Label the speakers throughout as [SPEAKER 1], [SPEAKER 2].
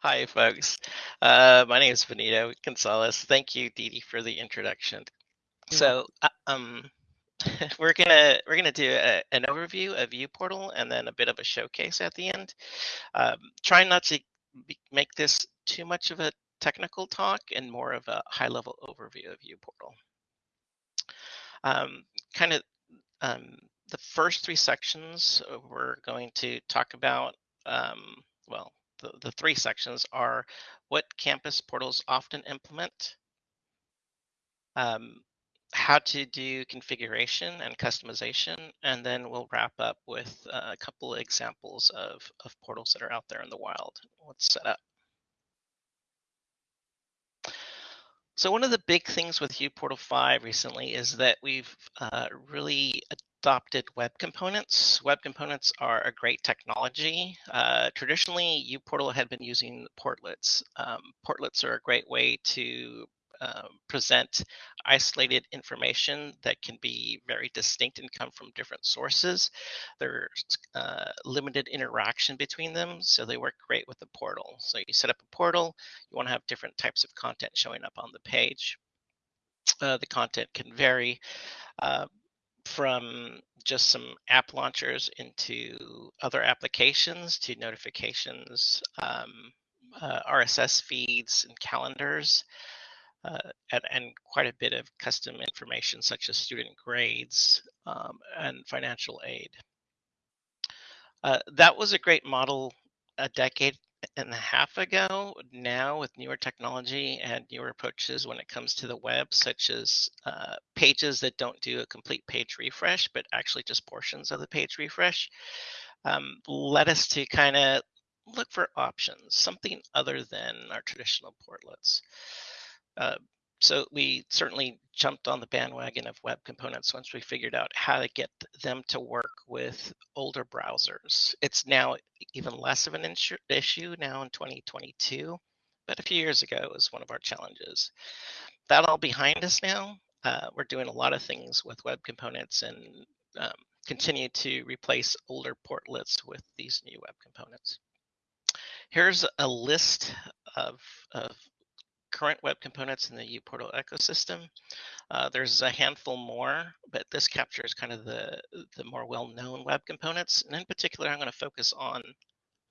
[SPEAKER 1] Hi, folks. Uh, my name is Benito Gonzalez. Thank you, Didi, for the introduction. So, uh, um, we're gonna we're gonna do a, an overview of uPortal and then a bit of a showcase at the end. Um, trying not to be, make this too much of a technical talk and more of a high-level overview of uPortal. Um, kind of um, the first three sections we're going to talk about. Um, well, the, the three sections are what campus portals often implement, um, how to do configuration and customization, and then we'll wrap up with a couple of examples of, of portals that are out there in the wild. Let's set up. So one of the big things with uPortal 5 recently is that we've uh, really adopted web components. Web components are a great technology. Uh, traditionally, uPortal had been using portlets. Um, portlets are a great way to uh, present isolated information that can be very distinct and come from different sources. There's uh, limited interaction between them, so they work great with the portal. So you set up a portal, you want to have different types of content showing up on the page. Uh, the content can vary. From just some app launchers into other applications to notifications, um, uh, RSS feeds, and calendars, uh, and, and, quite a bit of custom information such as student grades um, and financial aid. Uh, that was a great model a decade and a half ago. Now, with newer technology and newer approaches when it comes to the web, such as uh, pages that don't do a complete page refresh, but actually just portions of the page refresh, um, led us to kind of look for options, something other than our traditional portlets. Uh, so we certainly jumped on the bandwagon of web components once we figured out how to get them to work with older browsers. It's now even less of an issue now in 2022, but a few years ago it was one of our challenges. That all behind us now. Uh, we're doing a lot of things with web components and um, continue to replace older portlets with these new web components. Here's a list of, of current web components in the uPortal ecosystem. Uh, there's a handful more, but this captures kind of the, the more well-known web components. And in particular, I'm going to focus on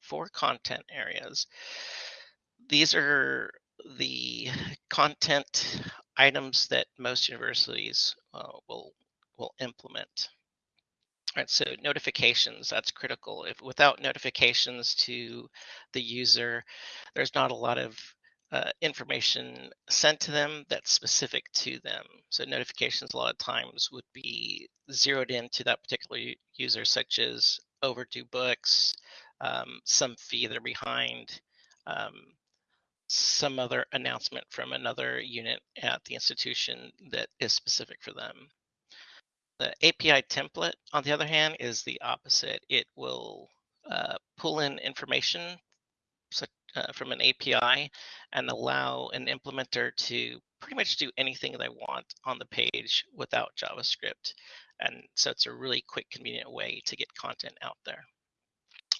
[SPEAKER 1] four content areas. These are the content items that most universities uh, will will implement. All right, so notifications, that's critical. If without notifications to the user, there's not a lot of uh, information sent to them that's specific to them. So notifications a lot of times would be zeroed into that particular user, such as overdue books, um, some fee they're behind, um, some other announcement from another unit at the institution that is specific for them. The API template, on the other hand, is the opposite. It will uh, pull in information uh, from an API and allow an implementer to pretty much do anything they want on the page without JavaScript. And so it's a really quick, convenient way to get content out there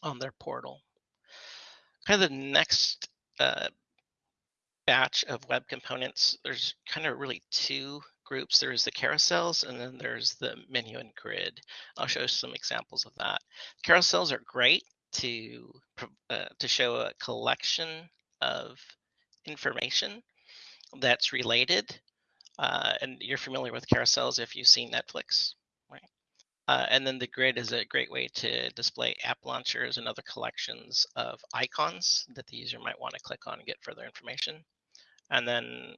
[SPEAKER 1] on their portal. Kind of the next uh, batch of web components, there's kind of really two groups. There's the carousels and then there's the menu and grid. I'll show some examples of that. Carousels are great to uh, to show a collection of information that's related. Uh, and you're familiar with carousels if you've seen Netflix, right? Uh, and then the grid is a great way to display app launchers and other collections of icons that the user might want to click on and get further information. And then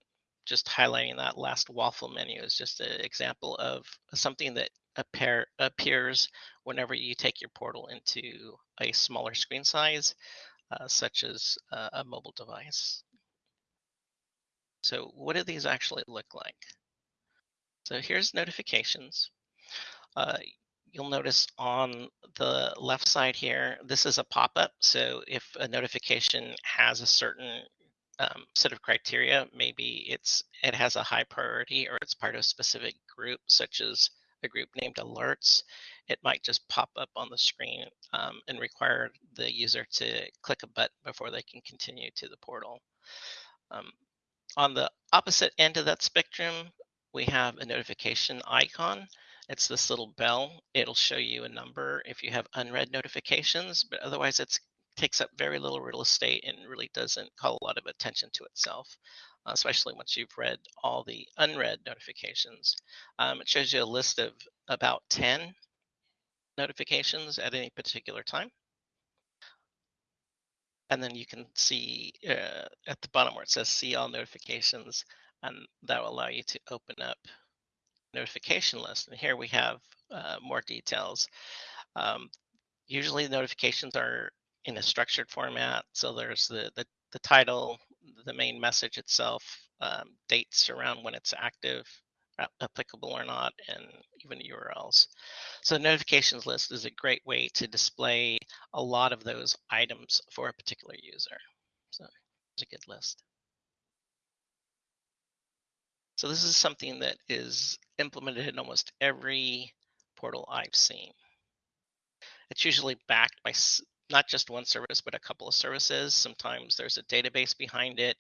[SPEAKER 1] just highlighting that last waffle menu is just an example of something that appear, appears whenever you take your portal into a smaller screen size, uh, such as uh, a mobile device. So what do these actually look like? So here's notifications. Uh, you'll notice on the left side here, this is a pop-up. So if a notification has a certain um, set of criteria, maybe it's it has a high priority or it's part of a specific group, such as a group named alerts, it might just pop up on the screen um, and require the user to click a button before they can continue to the portal. Um, on the opposite end of that spectrum, we have a notification icon. It's this little bell. It'll show you a number if you have unread notifications, but otherwise it takes up very little real estate and really doesn't call a lot of attention to itself, especially once you've read all the unread notifications. Um, it shows you a list of about 10 notifications at any particular time. And then you can see uh, at the bottom where it says see all notifications, and that will allow you to open up notification list. And here we have uh, more details. Um, usually notifications are in a structured format. So there's the, the, the title, the main message itself, um, dates around when it's active, applicable or not, and even URLs. So notifications list is a great way to display a lot of those items for a particular user. So it's a good list. So this is something that is implemented in almost every portal I've seen. It's usually backed by not just one service, but a couple of services. Sometimes there's a database behind it.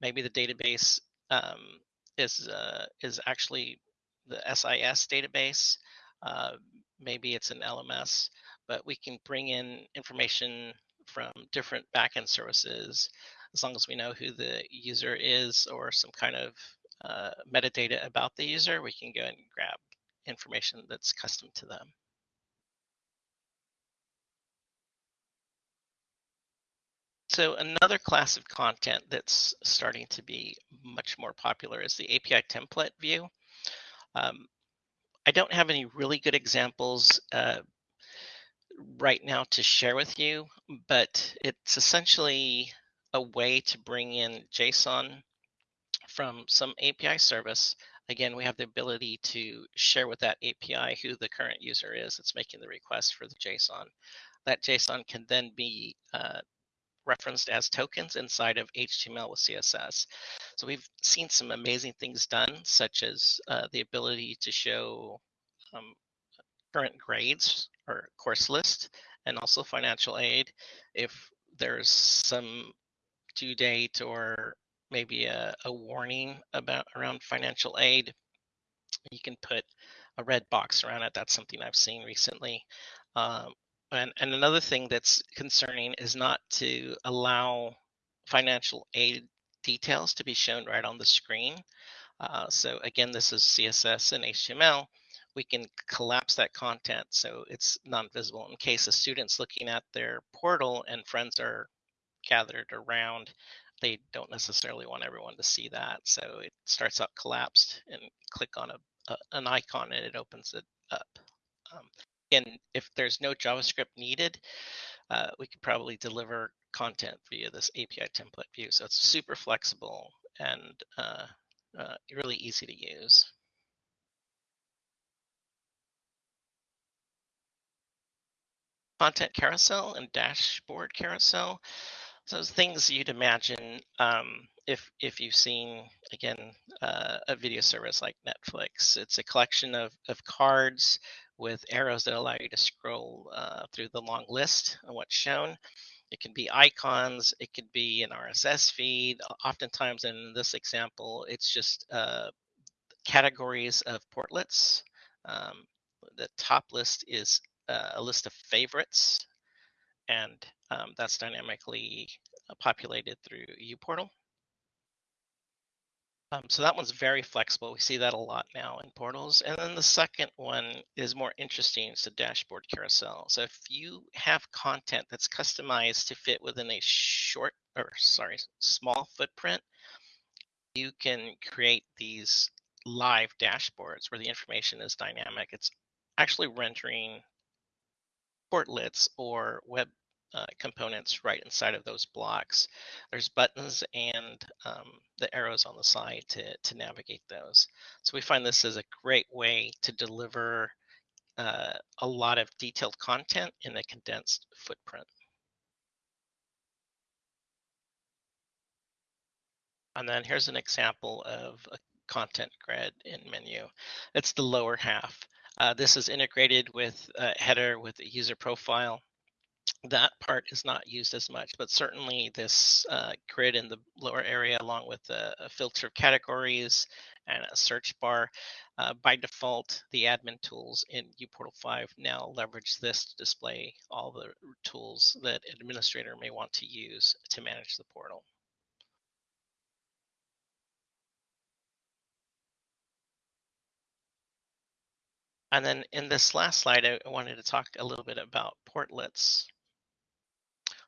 [SPEAKER 1] Maybe the database um, is uh, is actually the SIS database. Uh, maybe it's an LMS, but we can bring in information from different backend services as long as we know who the user is or some kind of uh, metadata about the user, we can go and grab information that's custom to them. So another class of content that's starting to be much more popular is the API template view. Um, I don't have any really good examples uh, right now to share with you, but it's essentially a way to bring in JSON from some API service. Again, we have the ability to share with that API who the current user is that's making the request for the JSON. That JSON can then be uh, referenced as tokens inside of HTML with CSS. So we've seen some amazing things done, such as uh, the ability to show um, current grades or course list and also financial aid. If there's some due date or maybe a, a warning about around financial aid, you can put a red box around it. That's something I've seen recently. Um, and, and another thing that's concerning is not to allow financial aid details to be shown right on the screen. Uh, so again, this is CSS and HTML. We can collapse that content so it's non-visible in case a student's looking at their portal and friends are gathered around. They don't necessarily want everyone to see that. So it starts out collapsed and click on a, a an icon and it opens it up. Um, and if there's no JavaScript needed, uh, we could probably deliver content via this API template view. So it's super flexible and uh, uh, really easy to use. Content carousel and dashboard carousel. So things you'd imagine um, if if you've seen again uh, a video service like Netflix. It's a collection of of cards with arrows that allow you to scroll uh, through the long list of what's shown. It can be icons, it could be an RSS feed. Oftentimes, in this example, it's just uh, categories of portlets. Um, the top list is uh, a list of favorites, and um, that's dynamically uh, populated through uPortal. Um, so that one's very flexible. We see that a lot now in portals. And then the second one is more interesting. It's the dashboard carousel. So if you have content that's customized to fit within a short or sorry, small footprint, you can create these live dashboards where the information is dynamic. It's actually rendering portlets or web uh, components right inside of those blocks. There's buttons and um, the arrows on the side to, to navigate those. So we find this is a great way to deliver uh, a lot of detailed content in a condensed footprint. And then here's an example of a content grid in menu. It's the lower half. Uh, this is integrated with a header with a user profile. That part is not used as much, but certainly this uh, grid in the lower area, along with a, a filter of categories and a search bar, uh, by default, the admin tools in uPortal 5 now leverage this to display all the tools that administrator may want to use to manage the portal. And then in this last slide, I wanted to talk a little bit about portlets.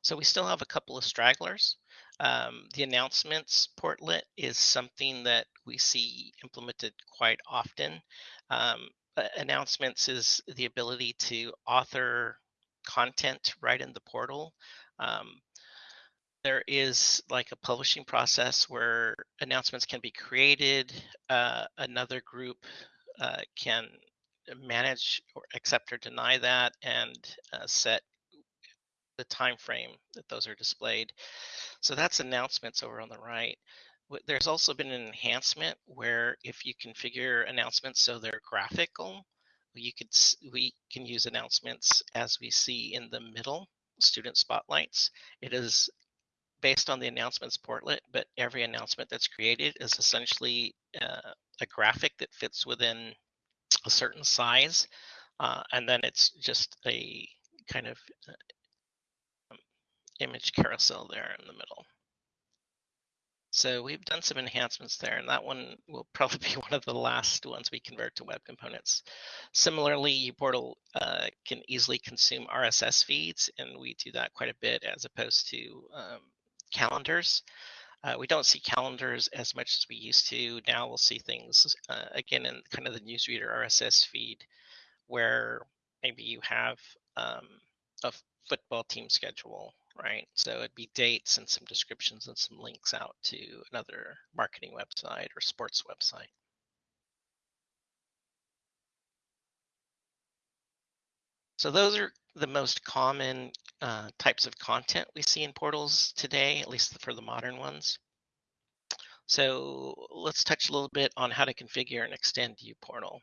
[SPEAKER 1] So we still have a couple of stragglers. Um, the announcements portlet is something that we see implemented quite often. Um, announcements is the ability to author content right in the portal. Um, there is like a publishing process where announcements can be created. Uh, another group uh, can manage or accept or deny that and uh, set the time frame that those are displayed. So that's announcements over on the right. There's also been an enhancement where if you configure announcements so they're graphical, you could we can use announcements as we see in the middle student spotlights. It is based on the announcements portlet, but every announcement that's created is essentially uh, a graphic that fits within a certain size, uh, and then it's just a kind of uh, image carousel there in the middle. So we've done some enhancements there, and that one will probably be one of the last ones we convert to web components. Similarly, uPortal uh, can easily consume RSS feeds, and we do that quite a bit as opposed to um, calendars. Uh, we don't see calendars as much as we used to. Now we'll see things uh, again in kind of the newsreader RSS feed where maybe you have um, a football team schedule, right? So it'd be dates and some descriptions and some links out to another marketing website or sports website. So those are the most common uh, types of content we see in portals today, at least for the modern ones. So let's touch a little bit on how to configure and extend uPortal.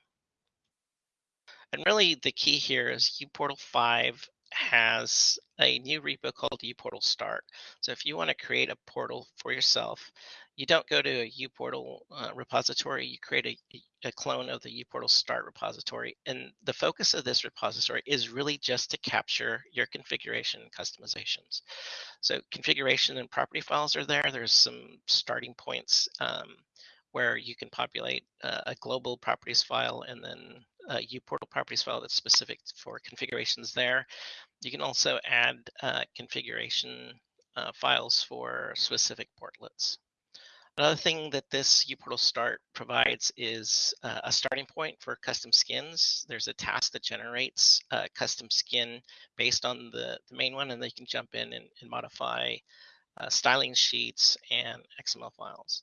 [SPEAKER 1] And really the key here is uPortal 5 has a new repo called uPortal Start. So if you want to create a portal for yourself, you don't go to a uPortal uh, repository, you create a, a clone of the uPortal Start repository. And the focus of this repository is really just to capture your configuration and customizations. So configuration and property files are there. There's some starting points um, where you can populate uh, a global properties file and then a uPortal properties file that's specific for configurations there. You can also add uh, configuration uh, files for specific portlets. Another thing that this uPortal Start provides is uh, a starting point for custom skins. There's a task that generates a custom skin based on the, the main one, and they can jump in and, and modify uh, styling sheets and XML files.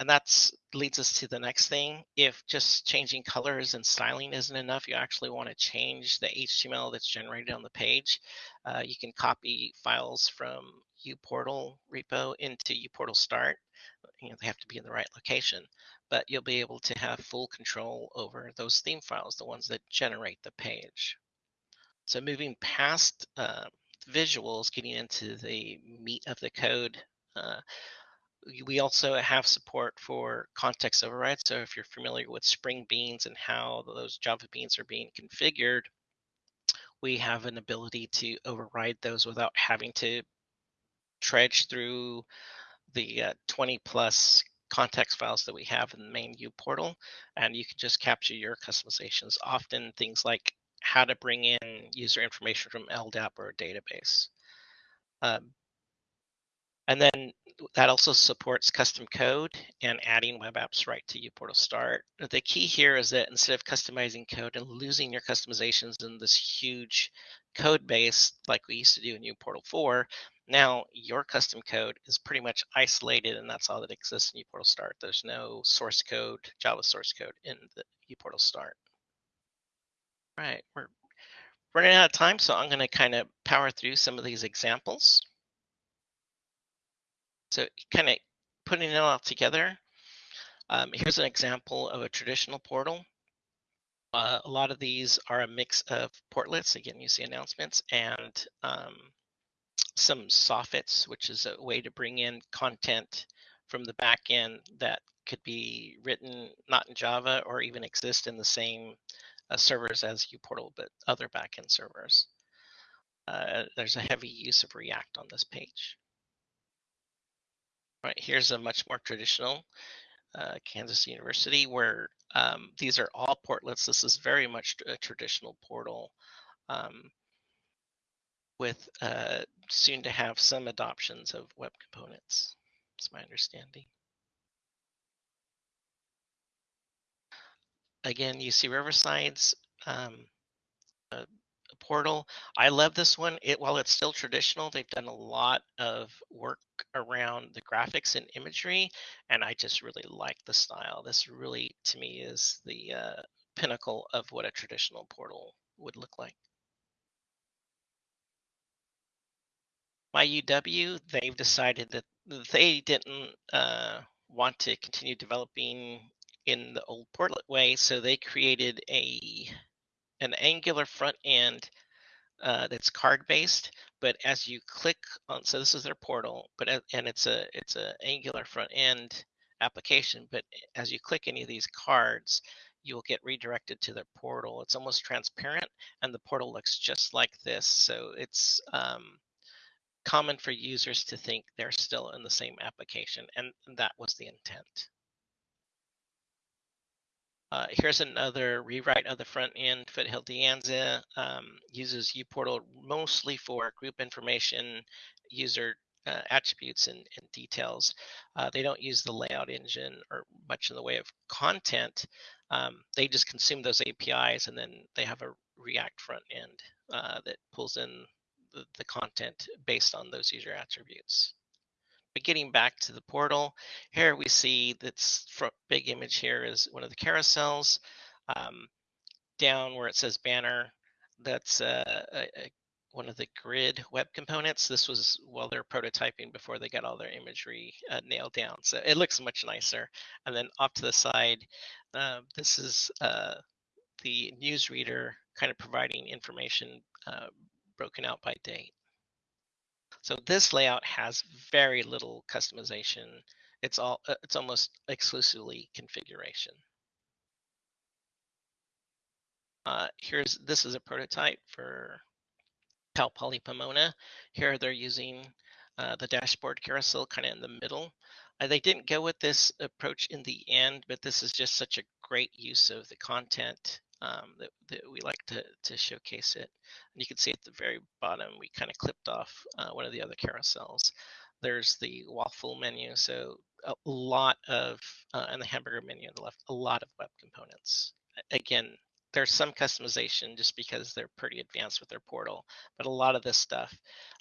[SPEAKER 1] And that leads us to the next thing. If just changing colors and styling isn't enough, you actually want to change the HTML that's generated on the page. Uh, you can copy files from uPortal repo into uPortal Start. You know, they have to be in the right location, but you'll be able to have full control over those theme files, the ones that generate the page. So moving past uh, visuals, getting into the meat of the code, uh, we also have support for context overrides. So if you're familiar with Spring Beans and how those Java beans are being configured, we have an ability to override those without having to trudge through the uh, 20 plus context files that we have in the main uPortal. and you can just capture your customizations. Often things like how to bring in user information from LDAP or a database. Um, and then that also supports custom code and adding web apps right to uPortal Start. The key here is that instead of customizing code and losing your customizations in this huge code base like we used to do in uPortal 4, now your custom code is pretty much isolated and that's all that exists in uPortal Start. There's no source code, Java source code in the uPortal Start. All right, we're running out of time, so I'm going to kind of power through some of these examples. So kind of putting it all together, um, here's an example of a traditional portal. Uh, a lot of these are a mix of portlets. Again, you see announcements and um, some soffits, which is a way to bring in content from the back end that could be written not in Java or even exist in the same uh, servers as uPortal, but other backend servers. Uh, there's a heavy use of React on this page. Right, here's a much more traditional uh, Kansas University where um, these are all portlets. This is very much a traditional portal um, with uh, soon to have some adoptions of web components. It's my understanding. Again, you see Riverside's um, uh, portal. I love this one. It while it's still traditional, they've done a lot of work around the graphics and imagery, and I just really like the style. This really, to me, is the uh, pinnacle of what a traditional portal would look like. My UW, they've decided that they didn't uh, want to continue developing in the old portlet way, so they created a an Angular front end uh, that's card based. But as you click on, so this is their portal, but and it's a it's a Angular front end application. But as you click any of these cards, you will get redirected to their portal. It's almost transparent, and the portal looks just like this. So it's um, common for users to think they're still in the same application, and that was the intent. Uh, here's another rewrite of the front end. Foothill De Anza um, uses uPortal mostly for group information, user uh, attributes, and, and details. Uh, they don't use the layout engine or much in the way of content. Um, they just consume those APIs, and then they have a React front end uh, that pulls in the, the content based on those user attributes. But getting back to the portal, here we see this big image here is one of the carousels. Um, down where it says banner, that's uh, a, a, one of the grid web components. This was while they're prototyping before they got all their imagery uh, nailed down. So it looks much nicer. And then off to the side, uh, this is uh, the newsreader kind of providing information uh, broken out by date. So this layout has very little customization. It's all uh, it's almost exclusively configuration. Uh, here's this is a prototype for Cal Poly Pomona. Here they're using uh, the dashboard carousel kind of in the middle. Uh, they didn't go with this approach in the end, but this is just such a great use of the content um, that, that, we like to, to showcase it. And you can see at the very bottom, we kind of clipped off uh, one of the other carousels. There's the waffle menu, so a lot of, uh, and the hamburger menu on the left, a lot of web components. Again, there's some customization just because they're pretty advanced with their portal, but a lot of this stuff,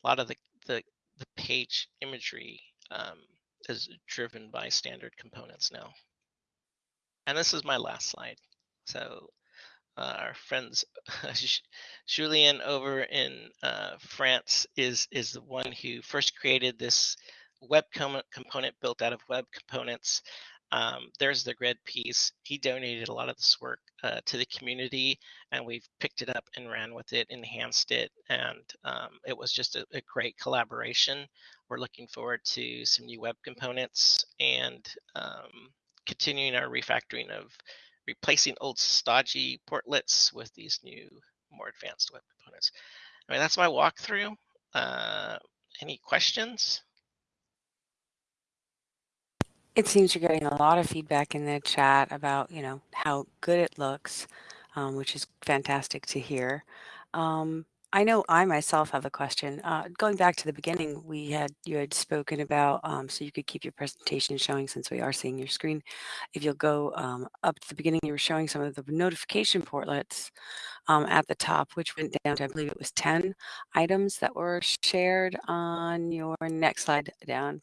[SPEAKER 1] a lot of the, the, the page imagery um, is driven by standard components now. And this is my last slide. So uh, our friends Julien over in uh, France is is the one who first created this web com component built out of web components. Um, there's the grid piece. He donated a lot of this work uh, to the community, and we've picked it up and ran with it, enhanced it, and um, it was just a, a, great collaboration. We're looking forward to some new web components and um, continuing our refactoring of replacing old stodgy portlets with these new, more advanced web components. I mean, that's my walkthrough. Uh, any questions?
[SPEAKER 2] It seems you're getting a lot of feedback in the chat about, you know, how good it looks, um, which is fantastic to hear. Um, I know I myself have a question. Uh, going back to the beginning, we had you had spoken about um, so you could keep your presentation showing since we are seeing your screen. If you'll go um, up to the beginning, you were showing some of the notification portlets um, at the top, which went down to I believe it was 10 items that were shared on your next slide down.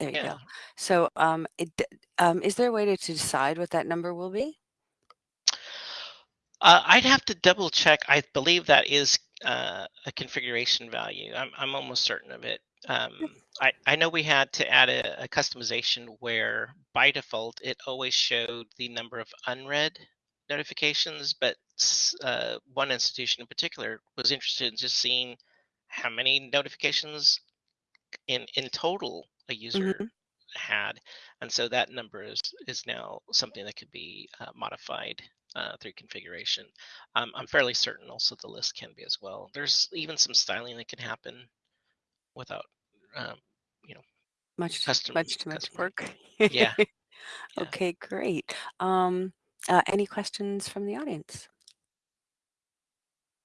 [SPEAKER 2] There you yeah. go. So um, it, um, is there a way to, to decide what that number will be?
[SPEAKER 1] Uh, I'd have to double check. I believe that is uh, a configuration value. I'm, I'm almost certain of it. Um, I, I know we had to add a, a, customization where by default it always showed the number of unread notifications, but uh, one institution in particular was interested in just seeing how many notifications in in total a user
[SPEAKER 2] Mhm.
[SPEAKER 1] Had, and so that number is is now something that could be uh, modified uh, through configuration. Um, I'm fairly certain also the list can be as well. There's even some styling that can happen without, um, you know,
[SPEAKER 2] Much
[SPEAKER 1] custom
[SPEAKER 2] much too much work.
[SPEAKER 1] Yeah, yeah.
[SPEAKER 2] Okay, great. Um, uh, any questions from the audience?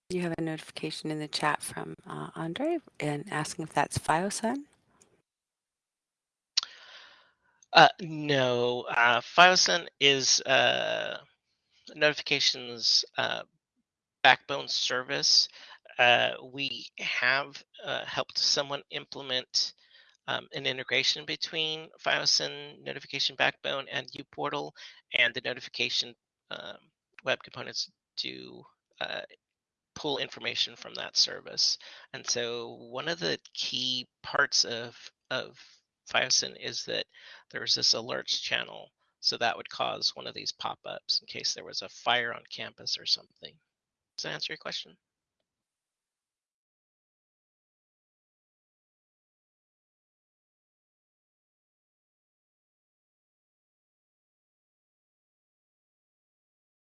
[SPEAKER 2] You have a notification in the chat from uh, Andre and asking if that's FiOSUN.
[SPEAKER 1] Uh, no, uh, FiOSUN is uh, notifications uh, backbone service. Uh, we have uh, helped someone implement um, an integration between FiOSUN notification backbone and uPortal, and the notification um, web components do uh, pull information from that service. And so one of the key parts of of FiOSUN is that there's this alerts channel. So that would cause one of these pop-ups in case there was a fire on campus or something. Does that answer your question?